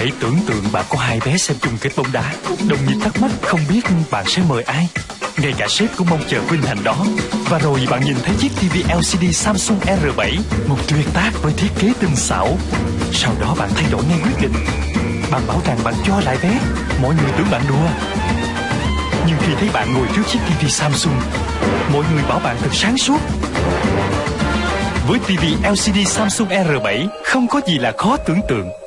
Hãy tưởng tượng bạn có hai bé xem chung kết bóng đá. Đồng nhiệt thắc mắc không biết bạn sẽ mời ai. Ngay cả sếp cũng mong chờ vinh hạnh đó. Và rồi bạn nhìn thấy chiếc TV LCD Samsung R7 Một tuyệt tác với thiết kế tinh xảo. Sau đó bạn thay đổi ngay quyết định. Bạn bảo rằng bạn cho lại vé. Mọi người tưởng bạn đùa. Nhưng khi thấy bạn ngồi trước chiếc TV Samsung Mọi người bảo bạn thật sáng suốt. Với TV LCD Samsung R7 không có gì là khó tưởng tượng.